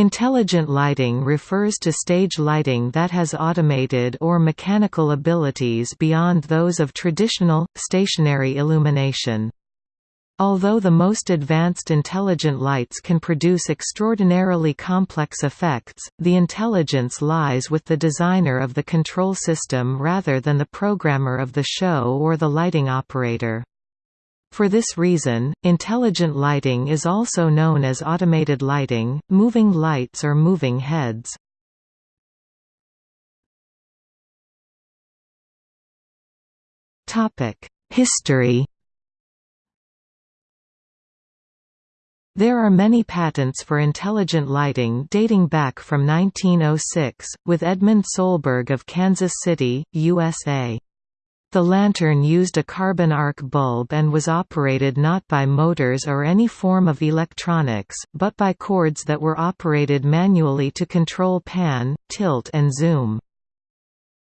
Intelligent lighting refers to stage lighting that has automated or mechanical abilities beyond those of traditional, stationary illumination. Although the most advanced intelligent lights can produce extraordinarily complex effects, the intelligence lies with the designer of the control system rather than the programmer of the show or the lighting operator. For this reason, intelligent lighting is also known as automated lighting, moving lights or moving heads. History There are many patents for intelligent lighting dating back from 1906, with Edmund Sohlberg of Kansas City, USA. The lantern used a carbon arc bulb and was operated not by motors or any form of electronics, but by cords that were operated manually to control pan, tilt and zoom.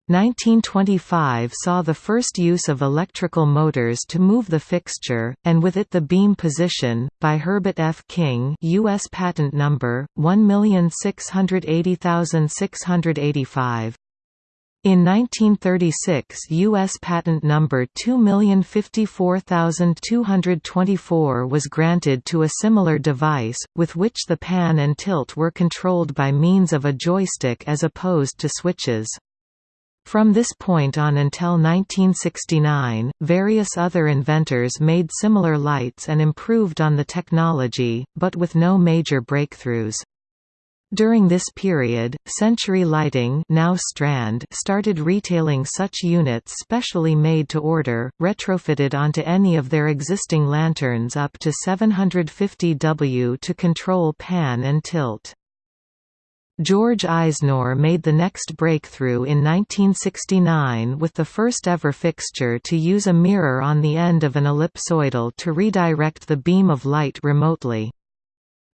1925 saw the first use of electrical motors to move the fixture, and with it the beam position, by Herbert F. King U.S. Patent Number, 1680685. In 1936 U.S. Patent Number 2054224 was granted to a similar device, with which the pan and tilt were controlled by means of a joystick as opposed to switches. From this point on until 1969, various other inventors made similar lights and improved on the technology, but with no major breakthroughs. During this period, Century Lighting now Strand started retailing such units specially made to order, retrofitted onto any of their existing lanterns up to 750 W to control pan and tilt. George Izenour made the next breakthrough in 1969 with the first ever fixture to use a mirror on the end of an ellipsoidal to redirect the beam of light remotely.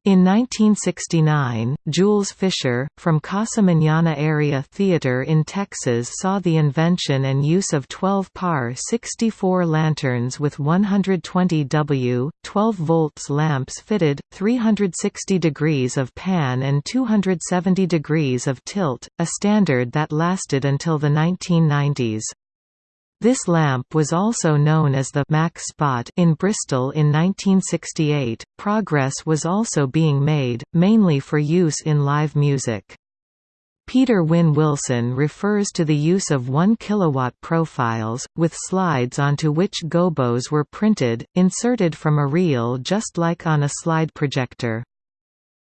In 1969, Jules Fisher, from Casa Manana Area Theater in Texas saw the invention and use of 12 par 64 lanterns with 120 W, 12 volts lamps fitted, 360 degrees of pan and 270 degrees of tilt, a standard that lasted until the 1990s. This lamp was also known as the Mac Spot in Bristol in 1968. Progress was also being made, mainly for use in live music. Peter Wynne Willson refers to the use of 1 kW profiles, with slides onto which gobos were printed, inserted from a reel just like on a slide projector.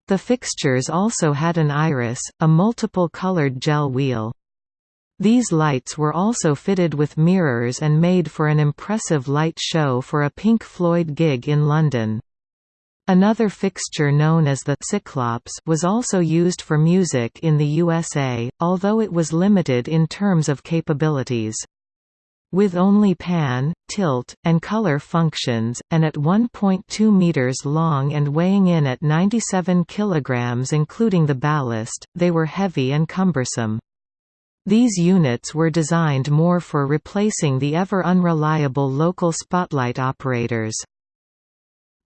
The fixtures also had an iris, a multiple-colored gel wheel. These lights were also fitted with mirrors and made for an impressive light show for a Pink Floyd gig in London. Another fixture known as the Cyclops was also used for music in the USA, although it was limited in terms of capabilities. With only pan, tilt, and color functions, and at 1.2 meters long and weighing in at 97 kilograms including the ballast, they were heavy and cumbersome. These units were designed more for replacing the ever-unreliable local spotlight operators.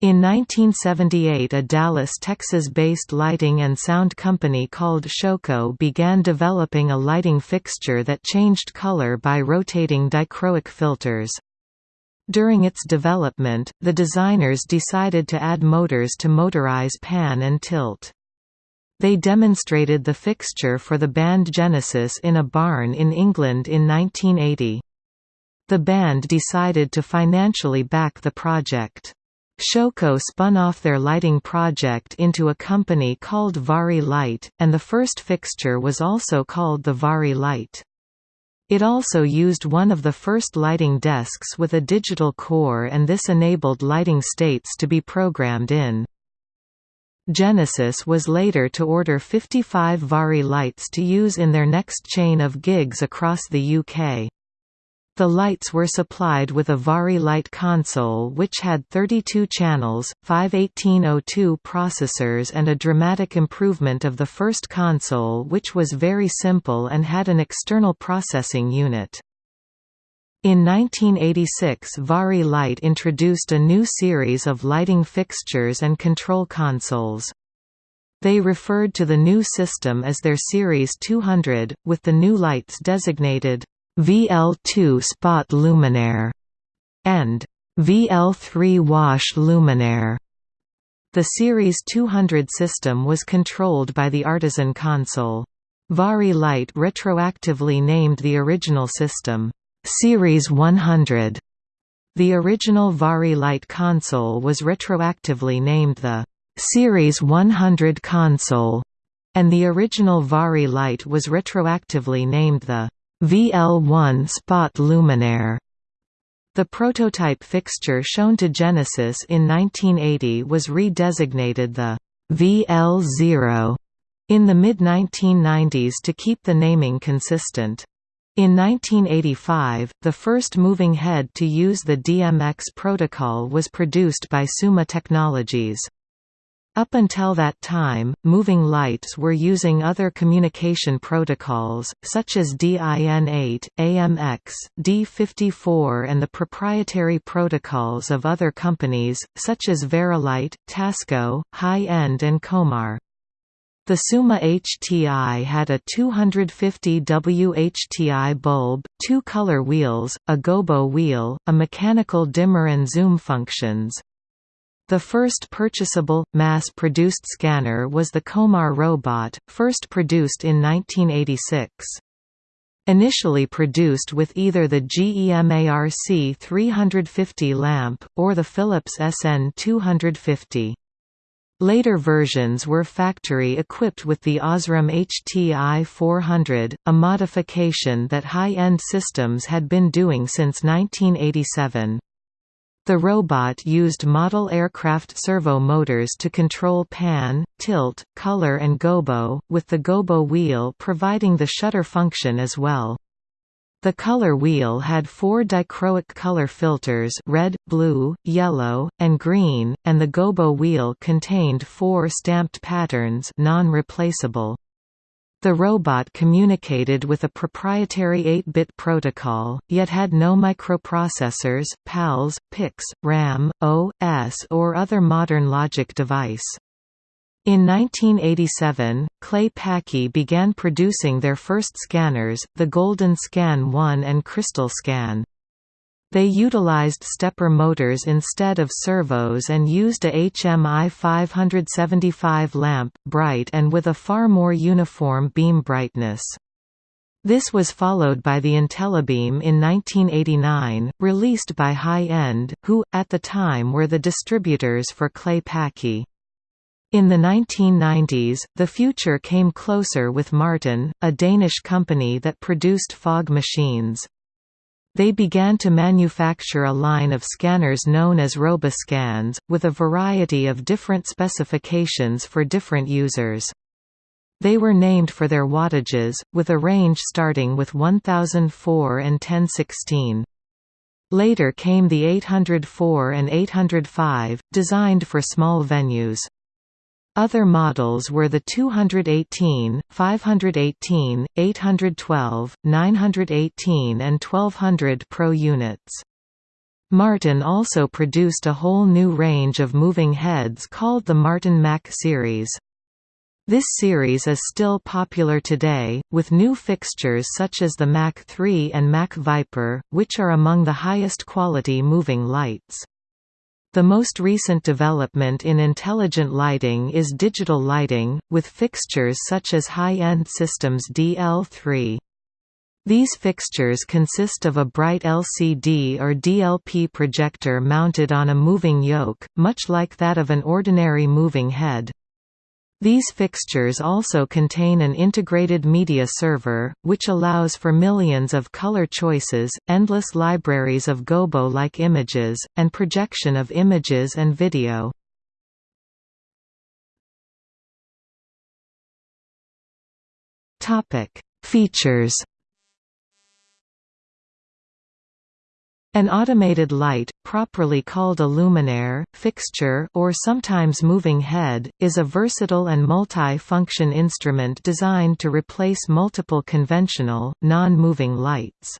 In 1978 a Dallas, Texas-based lighting and sound company called Showco began developing a lighting fixture that changed color by rotating dichroic filters. During its development, the designers decided to add motors to motorize pan and tilt. They demonstrated the fixture for the band Genesis in a barn in England in 1980. The band decided to financially back the project. Showco spun off their lighting project into a company called Vari-Lite, and the first fixture was also called the Vari-Lite. It also used one of the first lighting desks with a digital core and this enabled lighting states to be programmed in. Genesis was later to order 55 Vari-Lites to use in their next chain of gigs across the UK. The lights were supplied with a Vari-Lite console which had 32 channels, five 1802 processors and a dramatic improvement of the first console which was very simple and had an external processing unit. In 1986 Vari-Lite introduced a new series of lighting fixtures and control consoles. They referred to the new system as their Series 200, with the new lights designated VL2 spot luminaire and VL3 wash luminaire. The Series 200 system was controlled by the Artisan console. Vari-Lite retroactively named the original system, Series 100. The original Vari-Lite console was retroactively named the Series 100 console, and the original Vari-Lite was retroactively named the VL1 Spot Luminaire. The prototype fixture shown to Genesis in 1980 was redesignated the VL0 in the mid-1990s to keep the naming consistent. In 1985, the first moving head to use the DMX protocol was produced by Summa Technologies. Up until that time, moving lights were using other communication protocols, such as DIN8, AMX, D54 and the proprietary protocols of other companies, such as Vari-Lite, Tasco, High End and Coemar. The Summa HTI had a 250 WHTI bulb, two color wheels, a gobo wheel, a mechanical dimmer and zoom functions. The first purchasable, mass-produced scanner was the Coemar robot, first produced in 1986. Initially produced with either the GEMARC 350 lamp, or the Philips SN 250. Later versions were factory-equipped with the Osram HTI 400, a modification that high-end systems had been doing since 1987. The robot used model aircraft servo motors to control pan, tilt, color and gobo, with the gobo wheel providing the shutter function as well. The color wheel had four dichroic color filters red, blue, yellow, and green, and the gobo wheel contained four stamped patterns non-replaceable. The robot communicated with a proprietary 8-bit protocol, yet had no microprocessors, PALs, PICs, RAM, OS or other modern logic device. In 1987, Clay Paky began producing their first scanners, the Golden Scan 1 and Crystal Scan. They utilized stepper motors instead of servos and used a HMI 575 lamp, bright and with a far more uniform beam brightness. This was followed by the Intellabeam in 1989, released by High End, who, at the time were the distributors for Clay Paky. In the 1990s, the future came closer with Martin, a Danish company that produced fog machines. They began to manufacture a line of scanners known as Roboscans, with a variety of different specifications for different users. They were named for their wattages, with a range starting with 1004 and 1016. Later came the 804 and 805, designed for small venues. Other models were the 218, 518, 812, 918 and 1200 Pro units. Martin also produced a whole new range of moving heads called the Martin Mac series. This series is still popular today, with new fixtures such as the Mac 3 and Mac Viper, which are among the highest quality moving lights. The most recent development in intelligent lighting is digital lighting, with fixtures such as high-end systems DL3. These fixtures consist of a bright LCD or DLP projector mounted on a moving yoke, much like that of an ordinary moving head. These fixtures also contain an integrated media server, which allows for millions of color choices, endless libraries of gobo-like images, and projection of images and video. Features An automated light, properly called a luminaire, fixture or sometimes moving head, is a versatile and multi-function instrument designed to replace multiple conventional, non-moving lights.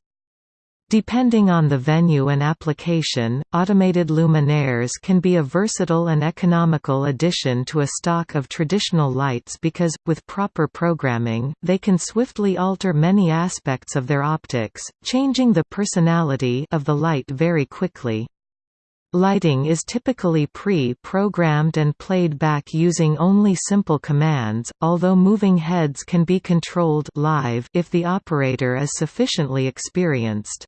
Depending on the venue and application, automated luminaires can be a versatile and economical addition to a stock of traditional lights because, with proper programming, they can swiftly alter many aspects of their optics, changing the personality of the light very quickly. Lighting is typically pre-programmed and played back using only simple commands, although moving heads can be controlled live if the operator is sufficiently experienced.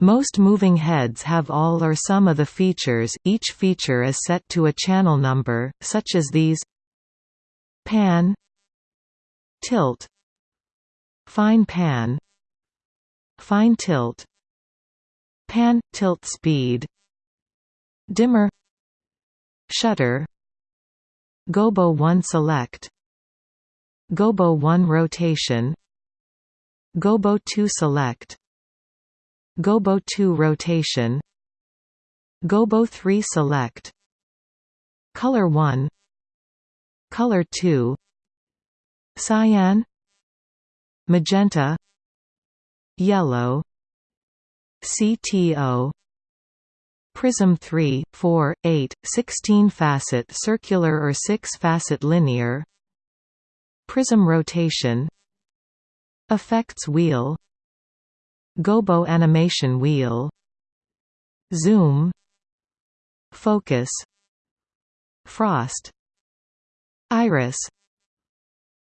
Most moving heads have all or some of the features, each feature is set to a channel number, such as these. Pan. Tilt. Fine pan. Fine tilt. Pan – tilt speed. Dimmer. Shutter. Gobo 1 select. Gobo 1 rotation. Gobo 2 select Gobo 2 rotation. Gobo 3 select. Color 1 Color 2 Cyan. Magenta. Yellow. CTO Prism 3, 4, 8, 16 facet circular or 6 facet linear. Prism rotation. Effects wheel Gobo animation wheel. Zoom. Focus. Frost. Iris.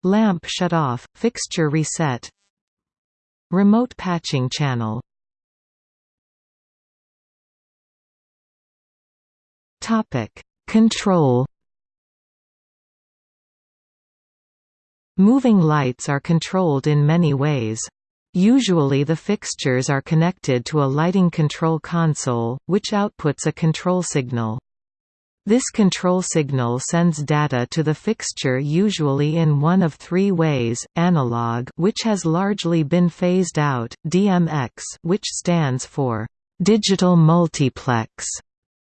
Lamp shut off, fixture reset. Remote patching channel. Topic. Control. Moving lights are controlled in many ways. Usually the fixtures are connected to a lighting control console, which outputs a control signal. This control signal sends data to the fixture usually in one of three ways, analog which has largely been phased out, DMX which stands for digital multiplex,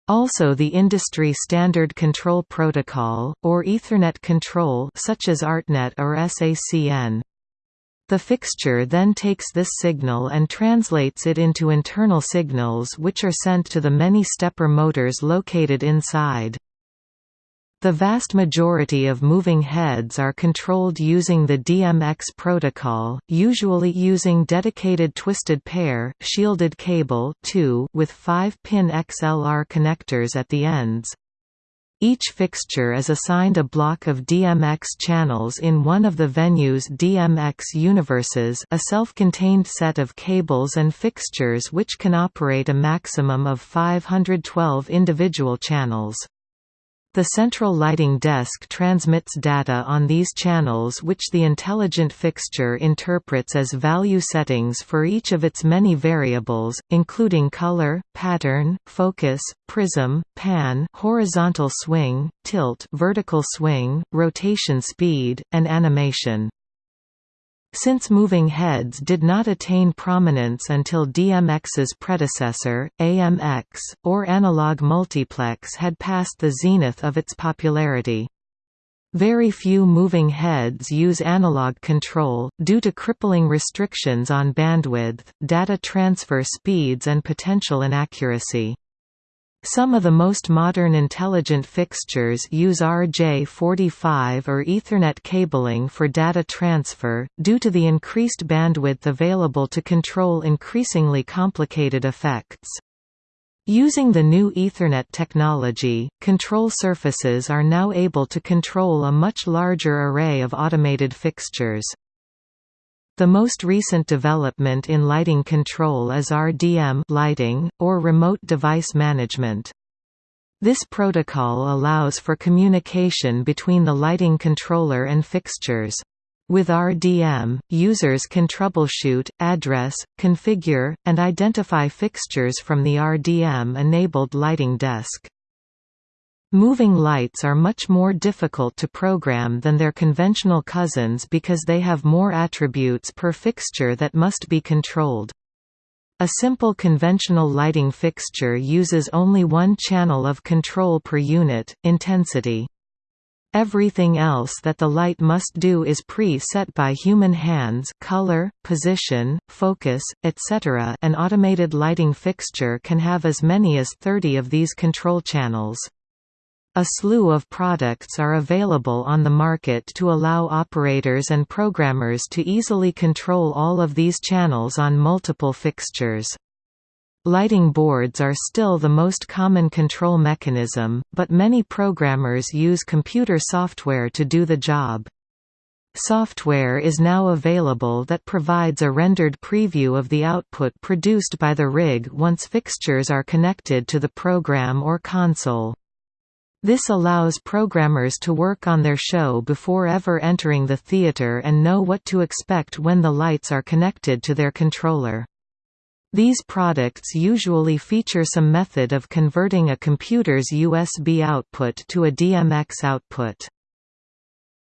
also the industry standard control protocol, or Ethernet control such as ARTNET or SACN. The fixture then takes this signal and translates it into internal signals which are sent to the many stepper motors located inside. The vast majority of moving heads are controlled using the DMX protocol, usually using dedicated twisted pair, shielded cable with 5-pin XLR connectors at the ends. Each fixture is assigned a block of DMX channels in one of the venue's DMX universes a self-contained set of cables and fixtures which can operate a maximum of 512 individual channels. The central lighting desk transmits data on these channels which the intelligent fixture interprets as value settings for each of its many variables, including color, pattern, focus, prism, pan horizontal swing, tilt vertical swing, rotation speed, and animation. Since moving heads did not attain prominence until DMX's predecessor, AMX, or analog multiplex had passed the zenith of its popularity. Very few moving heads use analog control, due to crippling restrictions on bandwidth, data transfer speeds and potential inaccuracy. Some of the most modern intelligent fixtures use RJ45 or Ethernet cabling for data transfer, due to the increased bandwidth available to control increasingly complicated effects. Using the new Ethernet technology, control surfaces are now able to control a much larger array of automated fixtures. The most recent development in lighting control is RDM lighting, or remote device management. This protocol allows for communication between the lighting controller and fixtures. With RDM, users can troubleshoot, address, configure, and identify fixtures from the RDM-enabled lighting desk. Moving lights are much more difficult to program than their conventional cousins because they have more attributes per fixture that must be controlled. A simple conventional lighting fixture uses only one channel of control per unit, intensity. Everything else that the light must do is pre-set by human hands color, position, focus, etc. An automated lighting fixture can have as many as 30 of these control channels. A slew of products are available on the market to allow operators and programmers to easily control all of these channels on multiple fixtures. Lighting boards are still the most common control mechanism, but many programmers use computer software to do the job. Software is now available that provides a rendered preview of the output produced by the rig once fixtures are connected to the program or console. This allows programmers to work on their show before ever entering the theater and know what to expect when the lights are connected to their controller. These products usually feature some method of converting a computer's USB output to a DMX output.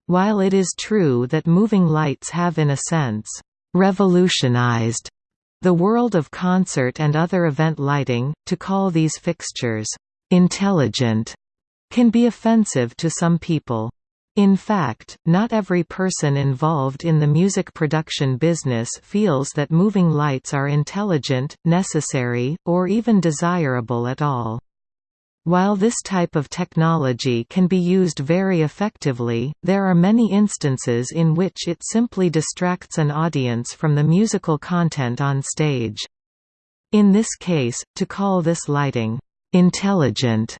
While it is true that moving lights have in a sense, revolutionized the world of concert and other event lighting, to call these fixtures, intelligent, can be offensive to some people. In fact, not every person involved in the music production business feels that moving lights are intelligent, necessary, or even desirable at all. While this type of technology can be used very effectively, there are many instances in which it simply distracts an audience from the musical content on stage. In this case, to call this lighting, "'intelligent'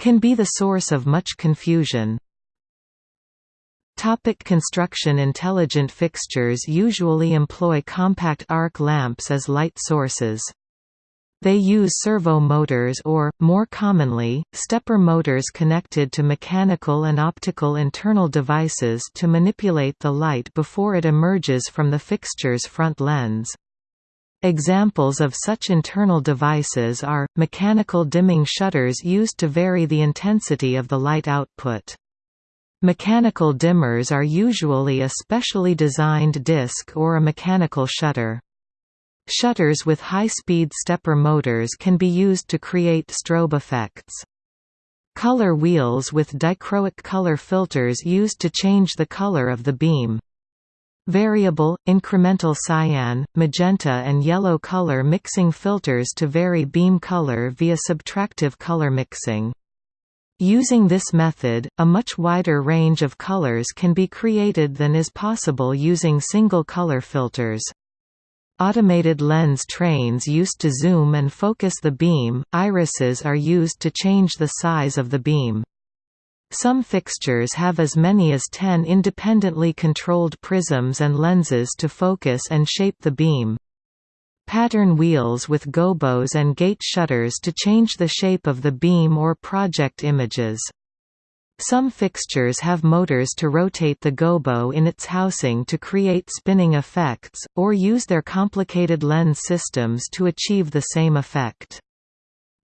can be the source of much confusion. Topic construction Intelligent fixtures usually employ compact arc lamps as light sources. They use servo motors or, more commonly, stepper motors connected to mechanical and optical internal devices to manipulate the light before it emerges from the fixture's front lens. Examples of such internal devices are, mechanical dimming shutters used to vary the intensity of the light output. Mechanical dimmers are usually a specially designed disc or a mechanical shutter. Shutters with high-speed stepper motors can be used to create strobe effects. Color wheels with dichroic color filters used to change the color of the beam. Variable, incremental cyan, magenta and yellow color mixing filters to vary beam color via subtractive color mixing. Using this method, a much wider range of colors can be created than is possible using single color filters. Automated lens trains used to zoom and focus the beam, irises are used to change the size of the beam. Some fixtures have as many as 10 independently controlled prisms and lenses to focus and shape the beam pattern wheels with gobos and gate shutters to change the shape of the beam or project images. Some fixtures have motors to rotate the gobo in its housing to create spinning effects, or use their complicated lens systems to achieve the same effect.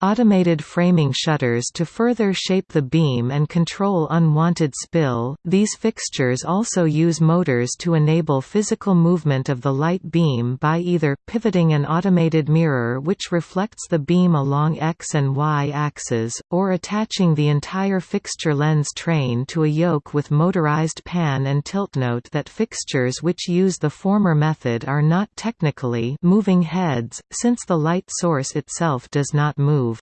Automated framing shutters to further shape the beam and control unwanted spill. These fixtures also use motors to enable physical movement of the light beam by either pivoting an automated mirror which reflects the beam along X and Y axes, or attaching the entire fixture lens train to a yoke with motorized pan and tilt. Note that fixtures which use the former method are not technically moving heads, since the light source itself does not move.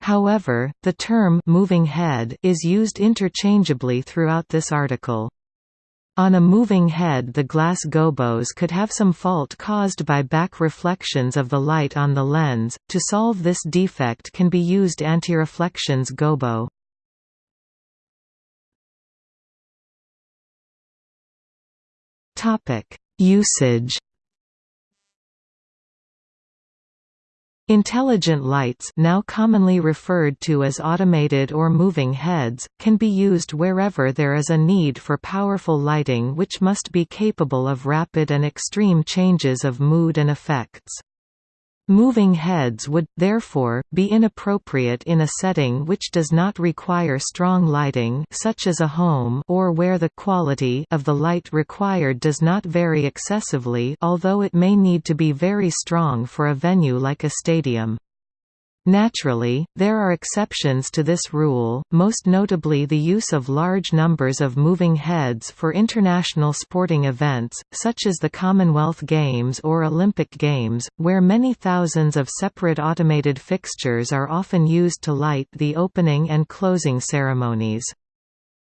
However, the term moving head is used interchangeably throughout this article. On a moving head the glass gobos could have some fault caused by back reflections of the light on the lens. To solve this defect can be used antireflections gobo. Usage Intelligent lights now commonly referred to as automated or moving heads, can be used wherever there is a need for powerful lighting which must be capable of rapid and extreme changes of mood and effects. Moving heads would, therefore, be inappropriate in a setting which does not require strong lighting such as a home or where the quality of the light required does not vary excessively although it may need to be very strong for a venue like a stadium. Naturally, there are exceptions to this rule, most notably the use of large numbers of moving heads for international sporting events, such as the Commonwealth Games or Olympic Games, where many thousands of separate automated fixtures are often used to light the opening and closing ceremonies.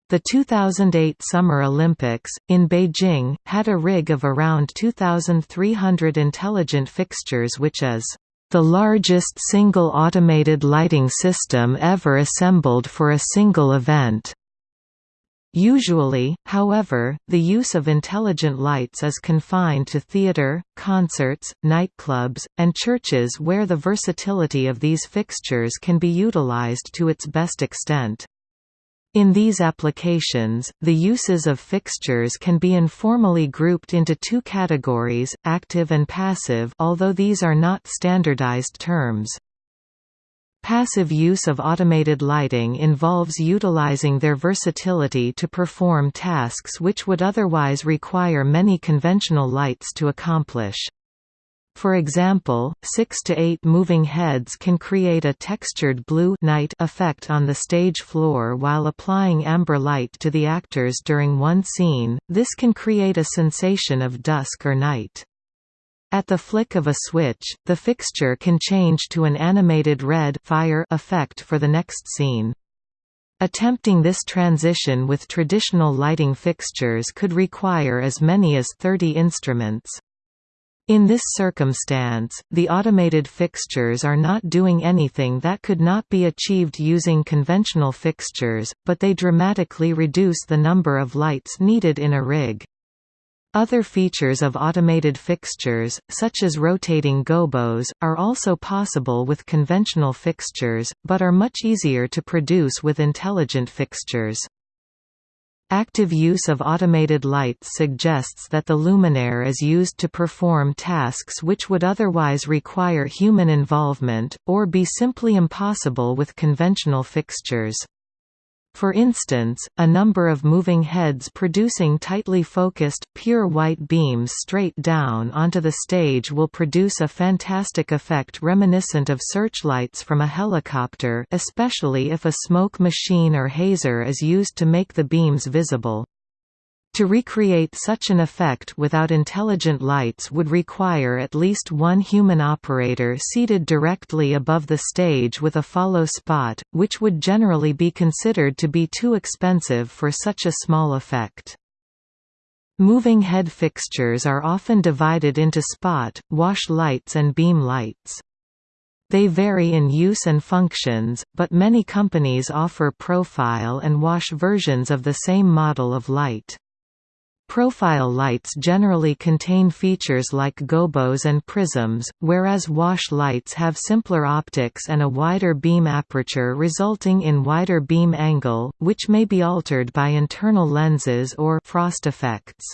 The 2008 Summer Olympics, in Beijing, had a rig of around 2,300 intelligent fixtures which is the largest single automated lighting system ever assembled for a single event. Usually, however, the use of intelligent lights is confined to theater, concerts, nightclubs, and churches where the versatility of these fixtures can be utilized to its best extent. In these applications, the uses of fixtures can be informally grouped into two categories, active and passive although these are not standardized terms. Passive use of automated lighting involves utilizing their versatility to perform tasks which would otherwise require many conventional lights to accomplish. For example, 6 to 8 moving heads can create a textured blue night effect on the stage floor while applying amber light to the actors during one scene, this can create a sensation of dusk or night. At the flick of a switch, the fixture can change to an animated red fire effect for the next scene. Attempting this transition with traditional lighting fixtures could require as many as 30 instruments. In this circumstance, the automated fixtures are not doing anything that could not be achieved using conventional fixtures, but they dramatically reduce the number of lights needed in a rig. Other features of automated fixtures, such as rotating gobos, are also possible with conventional fixtures, but are much easier to produce with intelligent fixtures. Active use of automated lights suggests that the luminaire is used to perform tasks which would otherwise require human involvement, or be simply impossible with conventional fixtures. For instance, a number of moving heads producing tightly focused, pure white beams straight down onto the stage will produce a fantastic effect reminiscent of searchlights from a helicopter especially if a smoke machine or hazer is used to make the beams visible. To recreate such an effect without intelligent lights would require at least one human operator seated directly above the stage with a follow spot, which would generally be considered to be too expensive for such a small effect. Moving head fixtures are often divided into spot, wash lights and beam lights. They vary in use and functions, but many companies offer profile and wash versions of the same model of light. Profile lights generally contain features like gobos and prisms, whereas wash lights have simpler optics and a wider beam aperture resulting in wider beam angle, which may be altered by internal lenses or frost effects.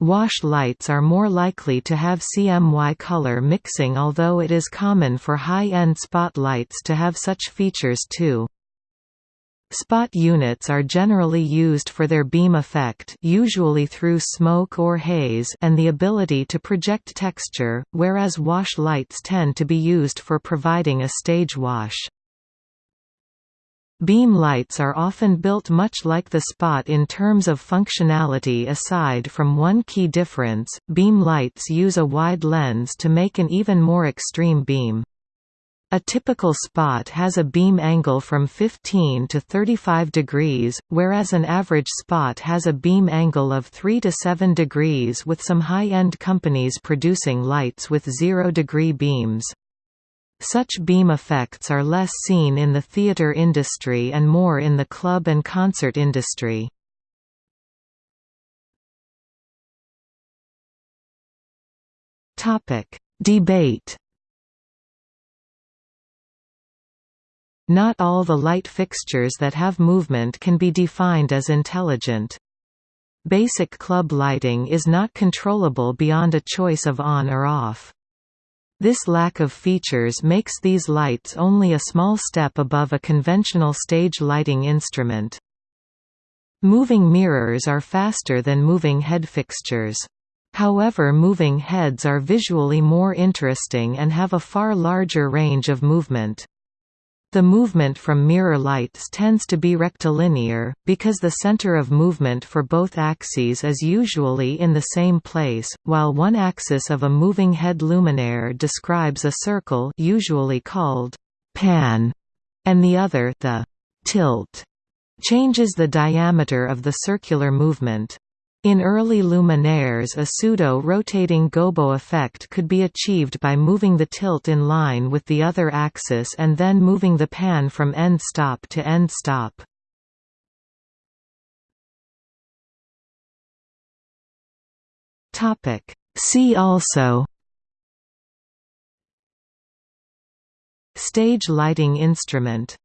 Wash lights are more likely to have CMY color mixing although it is common for high-end spotlights to have such features too. Spot units are generally used for their beam effect usually through smoke or haze and the ability to project texture, whereas wash lights tend to be used for providing a stage wash. Beam lights are often built much like the spot in terms of functionality aside from one key difference, beam lights use a wide lens to make an even more extreme beam. A typical spot has a beam angle from 15 to 35 degrees, whereas an average spot has a beam angle of 3 to 7 degrees with some high-end companies producing lights with zero-degree beams. Such beam effects are less seen in the theater industry and more in the club and concert industry. Debate Not all the light fixtures that have movement can be defined as intelligent. Basic club lighting is not controllable beyond a choice of on or off. This lack of features makes these lights only a small step above a conventional stage lighting instrument. Moving mirrors are faster than moving head fixtures. However moving heads are visually more interesting and have a far larger range of movement. The movement from mirror lights tends to be rectilinear, because the center of movement for both axes is usually in the same place, while one axis of a moving head luminaire describes a circle usually called pan, and the other the tilt changes the diameter of the circular movement. In early luminaires a pseudo-rotating gobo effect could be achieved by moving the tilt in line with the other axis and then moving the pan from end stop to end stop. See also Stage lighting instrument